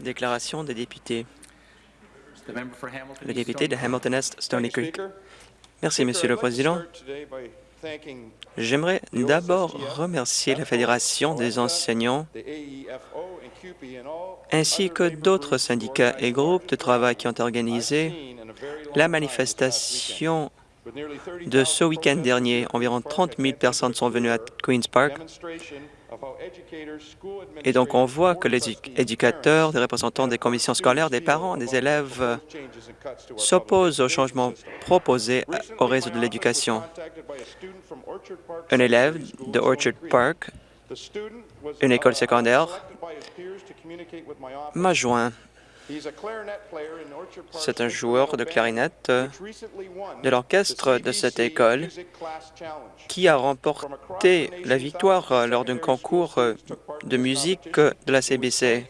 Déclaration des députés. Le député de Hamilton Est, Stony Creek. Merci, Monsieur le Président. J'aimerais d'abord remercier la Fédération des enseignants ainsi que d'autres syndicats et groupes de travail qui ont organisé la manifestation de ce week-end dernier. Environ 30 000 personnes sont venues à Queen's Park et donc, on voit que les éducateurs, des représentants des commissions scolaires, des parents, des élèves s'opposent aux changements proposés au réseau de l'éducation. Un élève de Orchard Park, une école secondaire, m'a joint c'est un joueur de clarinette de l'orchestre de cette école qui a remporté la victoire lors d'un concours de musique de la CBC.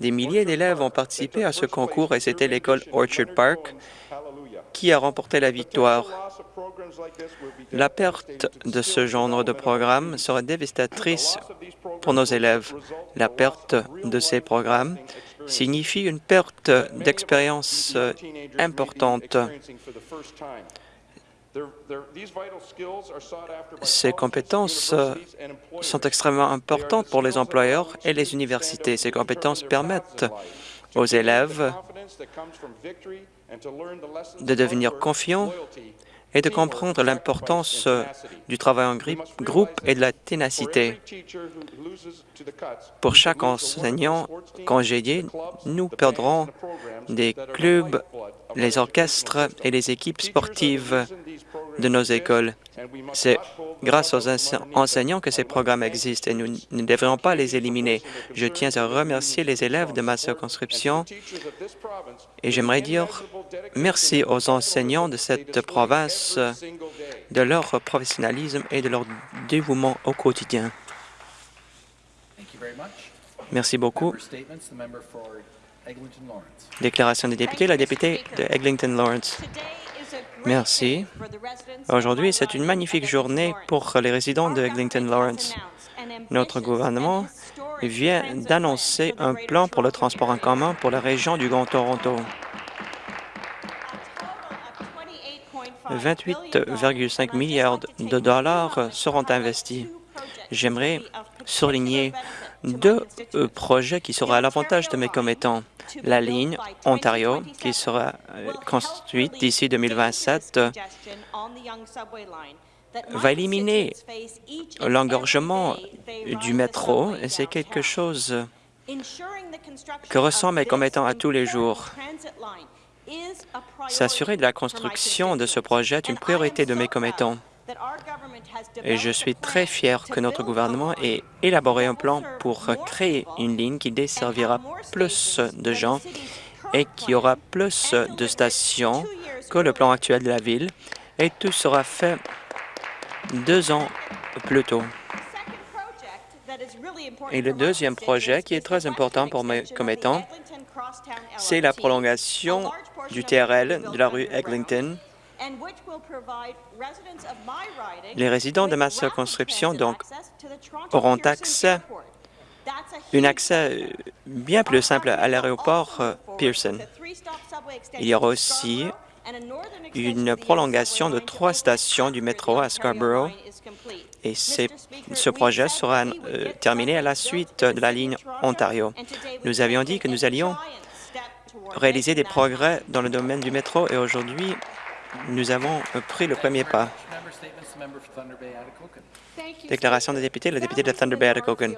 Des milliers d'élèves ont participé à ce concours et c'était l'école Orchard Park qui a remporté la victoire. La perte de ce genre de programme serait dévastatrice pour nos élèves. La perte de ces programmes signifie une perte d'expérience euh, importante. Ces compétences euh, sont extrêmement importantes pour les employeurs et les universités. Ces compétences permettent aux élèves de devenir confiants et de comprendre l'importance euh, du travail en groupe et de la ténacité. Pour chaque enseignant congédié, nous perdrons des clubs, les orchestres et les équipes sportives de nos écoles. C'est grâce aux enseignants que ces programmes existent et nous ne devrions pas les éliminer. Je tiens à remercier les élèves de ma circonscription et j'aimerais dire merci aux enseignants de cette province de leur professionnalisme et de leur dévouement au quotidien. Merci beaucoup. Déclaration des députés, la députée de Eglinton-Lawrence. Merci. Aujourd'hui, c'est une magnifique journée pour les résidents de Eglinton-Lawrence. Notre gouvernement vient d'annoncer un plan pour le transport en commun pour la région du Grand Toronto. 28,5 milliards de dollars seront investis. J'aimerais souligner deux euh, projets qui seront à l'avantage de mes commettants. La ligne Ontario, qui sera euh, construite d'ici 2027, va éliminer l'engorgement du métro c'est quelque chose que ressent mes commettants à tous les jours. S'assurer de la construction de ce projet est une priorité de mes commettants. Et je suis très fier que notre gouvernement ait élaboré un plan pour créer une ligne qui desservira plus de gens et qui aura plus de stations que le plan actuel de la ville. Et tout sera fait deux ans plus tôt. Et le deuxième projet, qui est très important pour mes commettants, c'est la prolongation du TRL de la rue Eglinton les résidents de ma circonscription donc auront accès un accès bien plus simple à l'aéroport euh, Pearson. Il y aura aussi une prolongation de trois stations du métro à Scarborough. et ce projet sera euh, terminé à la suite de la ligne Ontario. Nous avions dit que nous allions réaliser des progrès dans le domaine du métro et aujourd'hui, nous avons pris le premier pas. Déclaration des députés, le député de Thunder Bay Atikokan.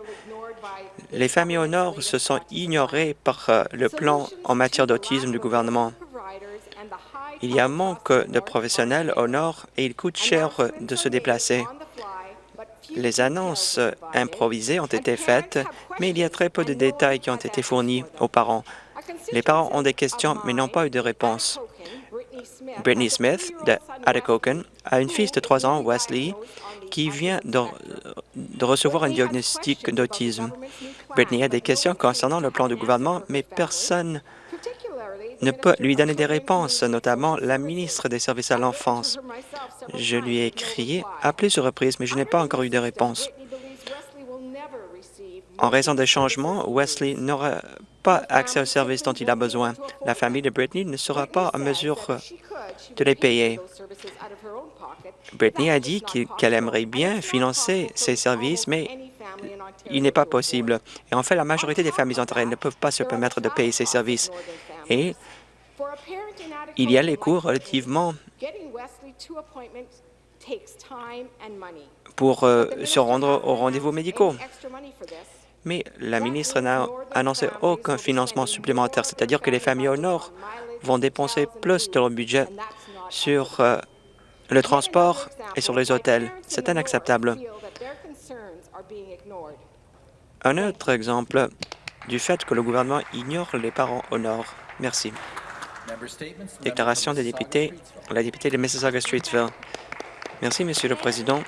Les familles au Nord se sont ignorées par euh, le plan en matière d'autisme du gouvernement. Il y a un manque de professionnels au Nord et il coûte cher de se déplacer. Les annonces improvisées ont été faites, mais il y a très peu de détails qui ont été fournis aux parents. Les parents ont des questions, mais n'ont pas eu de réponse. Brittany Smith de Atikokan a une fille de 3 ans, Wesley, qui vient de, recevoir un diagnostic d'autisme. Brittany a des questions concernant le plan du gouvernement, mais personne ne peut lui donner des réponses, notamment la ministre des Services à l'enfance. Je lui ai écrit à plusieurs reprises, mais je n'ai pas encore eu de réponse. En raison des changements, Wesley n'aura pas accès aux services dont il a besoin. La famille de Brittany ne sera pas en mesure de les payer. Brittany a dit qu'elle aimerait bien financer ces services, mais il n'est pas possible. Et en fait, la majorité des familles ontariennes ne peuvent pas se permettre de payer ces services. Et il y a les coûts relativement pour euh, se rendre aux rendez-vous médicaux. Mais la ministre n'a annoncé aucun financement supplémentaire, c'est-à-dire que les familles au Nord vont dépenser plus de leur budget sur euh, le transport et sur les hôtels. C'est inacceptable. Un autre exemple du fait que le gouvernement ignore les parents au Nord. Merci. Déclaration des députés, la députée de Mississauga-Streetsville. Merci, Monsieur le Président.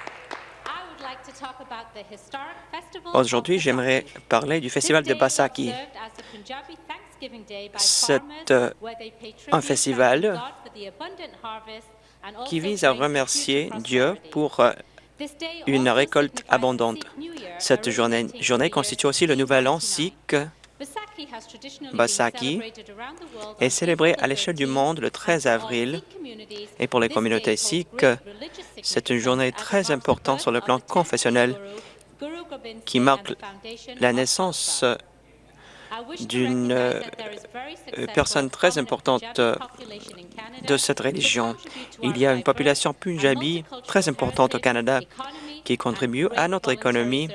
Aujourd'hui, j'aimerais parler du festival de Basaki. C'est euh, un festival qui vise à remercier Dieu pour euh, une récolte abondante. Cette journée, journée constitue aussi le nouvel an sikh. Basaki est célébré à l'échelle du monde le 13 avril et pour les communautés sikhs, c'est une journée très importante sur le plan confessionnel qui marque la naissance d'une euh, personne très importante euh, de cette religion. Il y a une population punjabi très importante au Canada qui contribue à notre économie.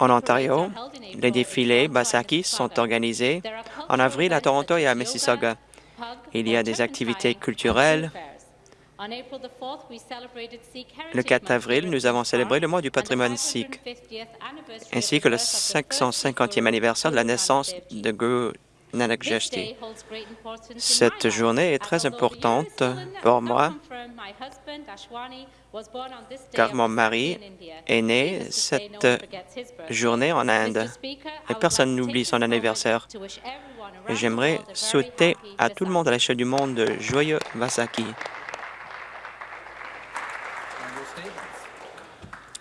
En Ontario, les défilés Basaki sont organisés en avril à Toronto et à Mississauga. Il y a des activités culturelles, le 4 avril, nous avons célébré le mois du patrimoine sikh, ainsi que le 550e anniversaire de la naissance de Guru Nanak Jashti. Cette journée est très importante pour moi, car mon mari est né cette journée en Inde, et personne n'oublie son anniversaire. J'aimerais souhaiter à tout le monde à l'échelle du monde de joyeux Vasaki.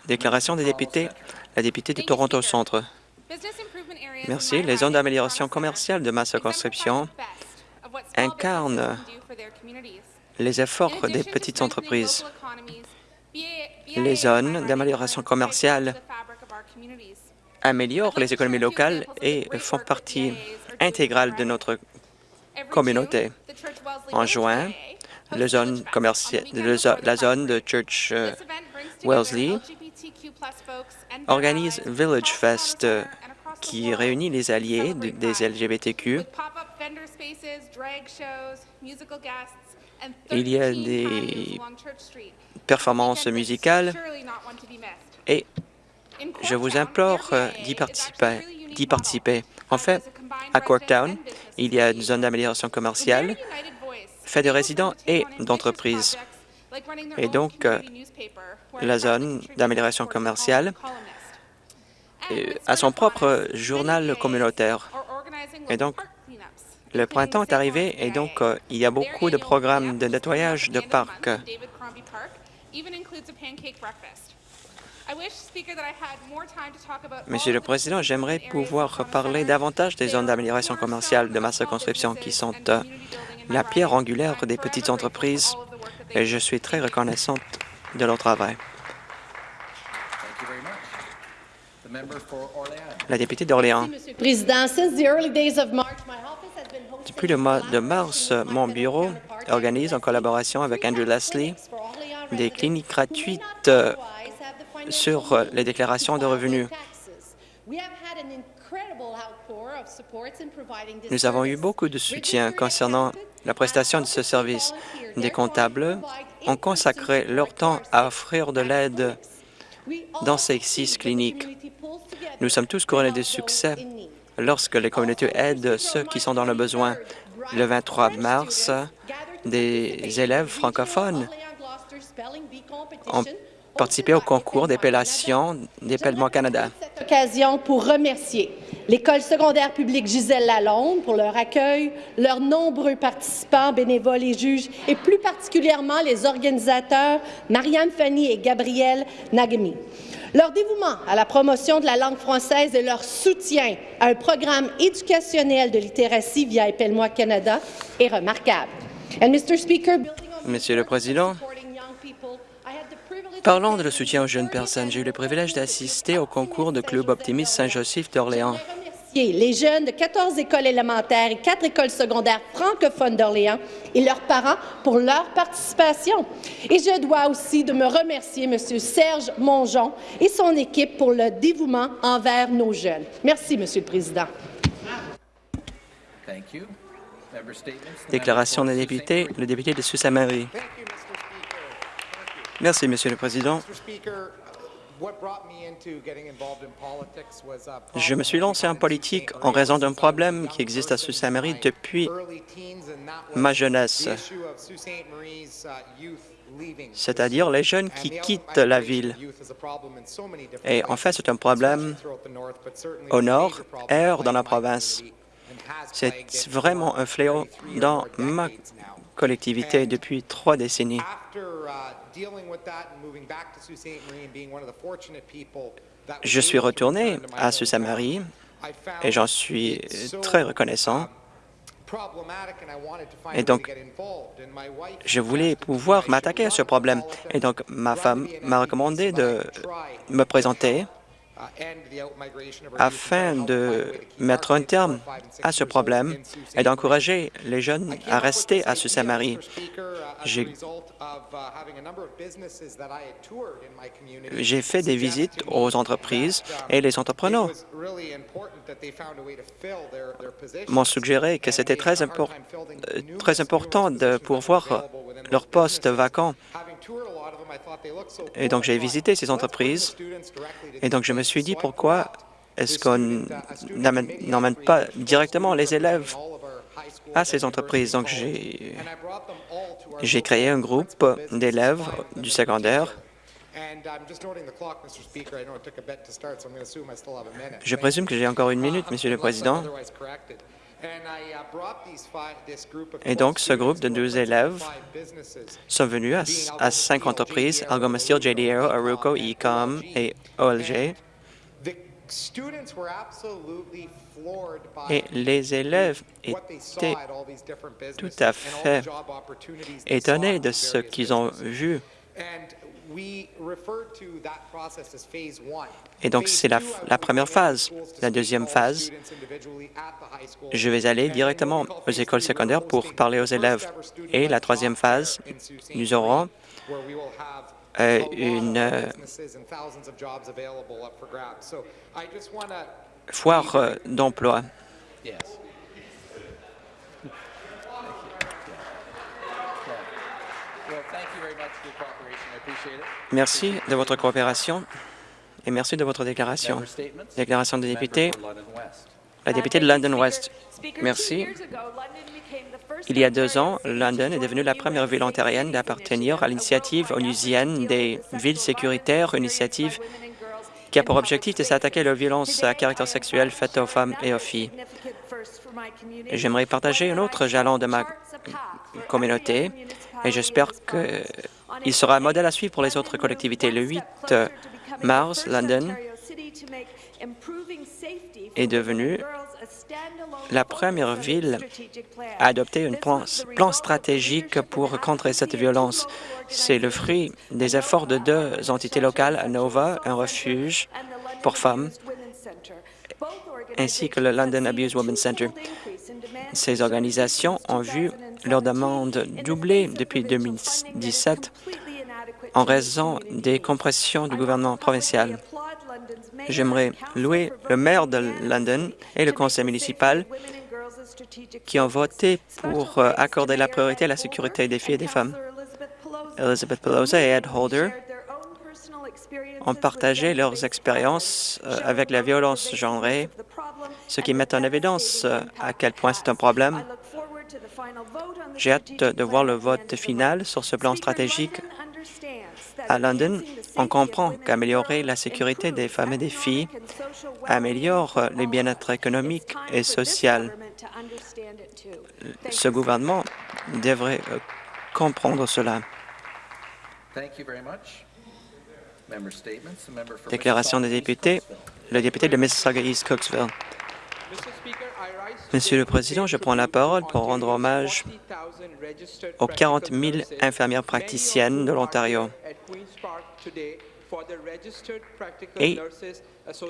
Déclaration des députés. La députée de Toronto Centre. Merci. Les zones d'amélioration commerciale de ma circonscription incarnent les efforts des petites entreprises. Les zones d'amélioration commerciale améliorent les économies locales et font partie intégrale de notre communauté. En juin, la zone, la zone de Church euh, Wellesley organise Village Fest qui réunit les alliés des LGBTQ. Il y a des performances musicales et je vous implore euh, d'y participer, participer. En fait, à Corktown, il y a une zone d'amélioration commerciale faite de résidents et d'entreprises. Et donc, euh, la zone d'amélioration commerciale a son propre journal communautaire. Et donc, le printemps est arrivé et donc euh, il y a beaucoup de programmes de nettoyage de parcs. Monsieur le Président, j'aimerais pouvoir parler davantage des zones d'amélioration commerciale de ma circonscription qui sont euh, la pierre angulaire des petites entreprises et je suis très reconnaissante de leur travail. La députée d'Orléans. Depuis le mois de mars, mon bureau organise en collaboration avec Andrew Leslie des cliniques gratuites euh, sur les déclarations de revenus. Nous avons eu beaucoup de soutien concernant la prestation de ce service. Des comptables ont consacré leur temps à offrir de l'aide dans ces six cliniques. Nous sommes tous couronnés de succès lorsque les communautés aident ceux qui sont dans le besoin. Le 23 mars, des élèves francophones ont participer au concours d'épellation d'Épellement Canada. cette occasion pour remercier l'École secondaire publique Gisèle Lalonde pour leur accueil, leurs nombreux participants, bénévoles et juges, et plus particulièrement les organisateurs Marianne Fanny et Gabriel Nagemi. Leur dévouement à la promotion de la langue française et leur soutien à un programme éducationnel de littératie via Épelle-moi Canada est remarquable. And Mr. Speaker, Monsieur le Président, parlant de le soutien aux jeunes personnes, j'ai eu le privilège d'assister au concours de Club Optimiste Saint-Joseph d'Orléans. remercier les jeunes de 14 écoles élémentaires et 4 écoles secondaires francophones d'Orléans et leurs parents pour leur participation. Et je dois aussi de me remercier M. Serge Mongeon et son équipe pour le dévouement envers nos jeunes. Merci, Monsieur le Président. Déclaration des députés, le député de Sault-Saint-Marie. Thank you, Mr. Speaker. Merci, Monsieur le Président. A Je me suis lancé en politique en raison d'un problème qui existe à Sault-Saint-Marie depuis ma jeunesse, c'est-à-dire les jeunes qui quittent la ville. Et en fait, c'est un problème au nord et dans la province. C'est vraiment un fléau dans ma collectivité depuis trois décennies. Je suis retourné à Sault-Saint-Marie et j'en suis très reconnaissant. Et donc, je voulais pouvoir m'attaquer à ce problème. Et donc, ma femme m'a recommandé de me présenter afin de mettre un terme à ce problème et d'encourager les jeunes à rester à Sault-Saint-Marie. J'ai j'ai fait des visites aux entreprises et les entrepreneurs m'ont suggéré que c'était très, impor- euh, très important de pourvoir leurs postes vacants. Et donc, j'ai visité ces entreprises et donc je me suis dit pourquoi est-ce qu'on n'emmène pas directement les élèves à ces entreprises? Donc, j'ai créé un groupe d'élèves du secondaire. Je présume que j'ai encore une minute, Monsieur le Président. Et donc, ce groupe de 12 élèves sont venus à, à cinq entreprises, Algomaster, JDO, Aruco, Ecom et OLG. Et les élèves étaient tout à fait étonnés de ce qu'ils ont vu. Et donc, c'est la, la première phase. La deuxième phase, je vais aller directement aux écoles secondaires pour parler aux élèves. Et la troisième phase, nous aurons une foire d'emploi. Yes. Well, thank you very much for your cooperation. I appreciate it. Merci de votre coopération et merci de votre déclaration. Déclaration des députés, La députée de London West. Merci. Il y a deux ans, London est devenue la première ville ontarienne d'appartenir à l'initiative onusienne des villes sécuritaires, une initiative qui a pour objectif de s'attaquer aux violences à caractère sexuel faites aux femmes et aux filles. J'aimerais partager un autre jalon de ma communauté et j'espère qu'il sera un modèle à suivre pour les autres collectivités. Le 8 mars, London est devenue la première ville à adopter un plan, plan stratégique pour contrer cette violence. C'est le fruit des efforts de deux entités locales, Nova, un refuge pour femmes, ainsi que le London Abuse Women's Center. Ces organisations ont vu leur demande doubler depuis 2017 en raison des compressions du gouvernement provincial. J'aimerais louer le maire de London et le conseil municipal qui ont voté pour euh, accorder la priorité à la sécurité des filles et des femmes. Elizabeth Pelosi et Ed Holder ont partagé leurs expériences euh, avec la violence genrée, ce qui met en évidence euh, à quel point c'est un problème. J'ai hâte de voir le vote final sur ce plan stratégique à London. On comprend qu'améliorer la sécurité des femmes et des filles améliore le bien-être économique et social. Ce gouvernement devrait euh, comprendre cela. Thank you very much. Member statements. The member for Déclaration des Mississauga députés. East. Le député de Mississauga-East Cooksville. Monsieur le Président, je prends la parole pour rendre hommage aux 40 000 infirmières praticiennes de l'Ontario. Et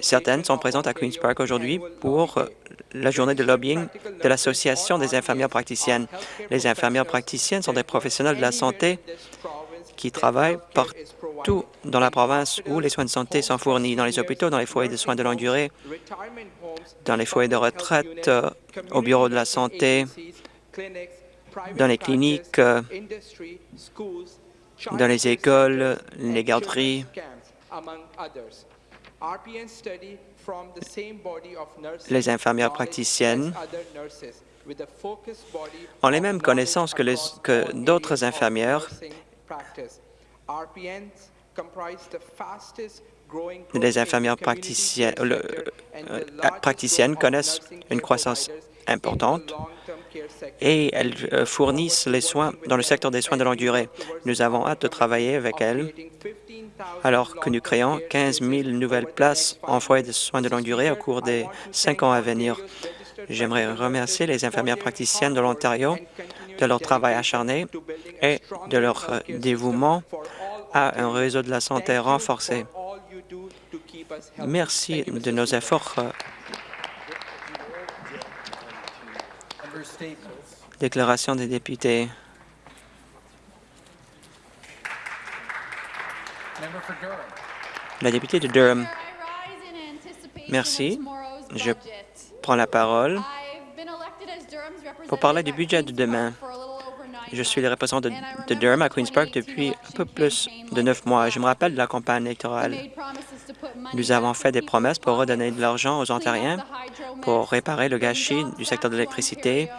certaines sont présentes à Queen's Park aujourd'hui pour euh, la journée de lobbying de l'Association des infirmières praticiennes. Les infirmières praticiennes sont des professionnels de la santé qui travaillent partout dans la province où les soins de santé sont fournis, dans les hôpitaux, dans les foyers de soins de longue durée, dans les foyers de retraite, euh, au bureau de la santé, dans les cliniques, euh, dans les écoles, les garderies. Les infirmières praticiennes ont les mêmes connaissances que, d'autres infirmières. Les infirmières praticiennes, euh, praticiennes connaissent une croissance importante et elles euh, fournissent les soins dans le secteur des soins de longue durée. Nous avons hâte de travailler avec elles alors que nous créons 15 000 nouvelles places en foyer de soins de longue durée au cours des cinq ans à venir. J'aimerais remercier les infirmières praticiennes de l'Ontario de leur travail acharné et de leur euh, dévouement à un réseau de la santé renforcé. Merci de nos efforts. Déclaration des députés. La députée de Durham Merci. Je prend la parole pour parler du budget de demain. Je suis le représentant de, de Durham à Queen's Park depuis un peu plus de neuf mois. Je me rappelle de la campagne électorale. Nous avons fait des promesses pour redonner de l'argent aux Ontariens pour réparer le gâchis du secteur de l'électricité,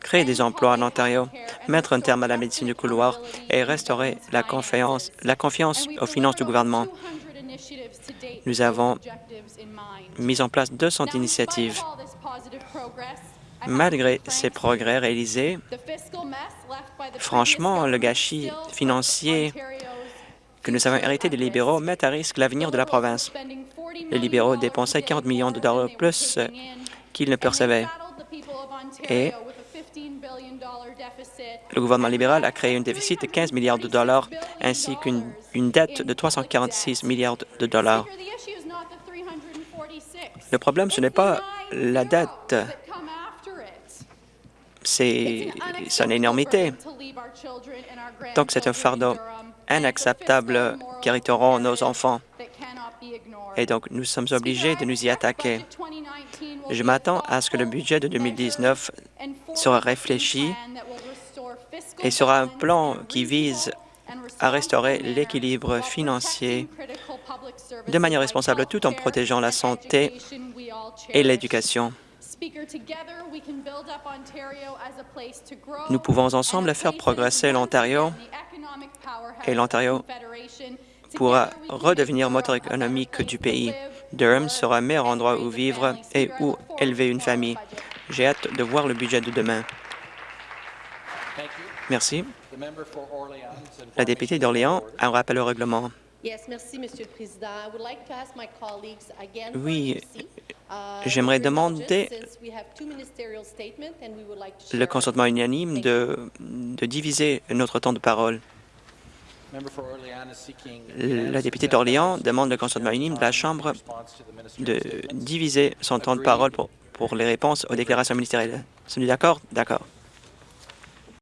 créer des emplois en Ontario, mettre un terme à la médecine du couloir et restaurer la confiance, la confiance aux finances du gouvernement. Nous avons mis en place 200 initiatives. Malgré ces progrès réalisés, franchement, le gâchis financier que nous avons hérité des libéraux met à risque l'avenir de la province. Les libéraux dépensaient 40 millions de dollars plus qu'ils ne percevaient. Et le gouvernement libéral a créé un déficit de 15 milliards de dollars ainsi qu'une une dette de 346 milliards de dollars. Le problème, ce n'est pas la dette, c'est son énormité. Donc, c'est un fardeau inacceptable qui nos enfants. Et donc, nous sommes obligés de nous y attaquer. Je m'attends à ce que le budget de 2019 sera réfléchi et sera un plan qui vise à restaurer l'équilibre financier de manière responsable tout en protégeant la santé et l'éducation. Nous pouvons ensemble faire progresser l'Ontario et l'Ontario pourra redevenir moteur économique du pays. Durham sera un meilleur endroit où vivre et où élever une famille. J'ai hâte de voir le budget de demain. Thank you. Merci. The member for Orleans. and La députée d'Orléans a un rappel au règlement. Yes, merci, Monsieur le Président. I would like to ask my colleagues again for Oui. Uh, j'aimerais demander indulgence, since we have two ministerial statements and we would like to Le consentement unanime de, de diviser notre temps de parole. La députée d'Orléans demande le consentement unanime de la Chambre de statements. diviser son temps de parole pour, pour les réponses aux déclarations ministérielles. Sont-nous d'accord? D'accord.